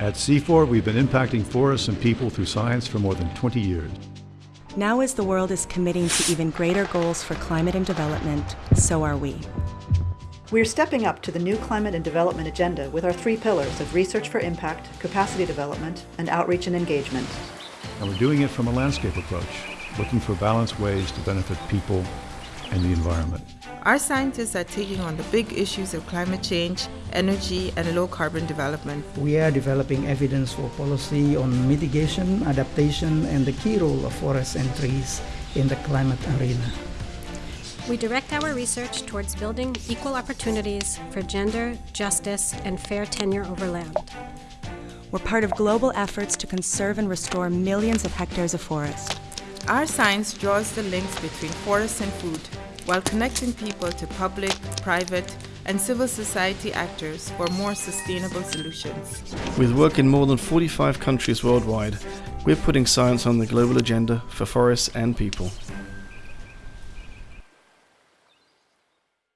At CIFOR, we've been impacting forests and people through science for more than 20 years. Now as the world is committing to even greater goals for climate and development, so are we. We're stepping up to the new climate and development agenda with our three pillars of research for impact, capacity development, and outreach and engagement. And we're doing it from a landscape approach, looking for balanced ways to benefit people and the environment. Our scientists are taking on the big issues of climate change, energy, and low carbon development. We are developing evidence for policy on mitigation, adaptation, and the key role of forests and trees in the climate arena. We direct our research towards building equal opportunities for gender, justice, and fair tenure over land. We're part of global efforts to conserve and restore millions of hectares of forest. Our science draws the links between forests and food, while connecting people to public, private, and civil society actors for more sustainable solutions. With work in more than 45 countries worldwide, we're putting science on the global agenda for forests and people.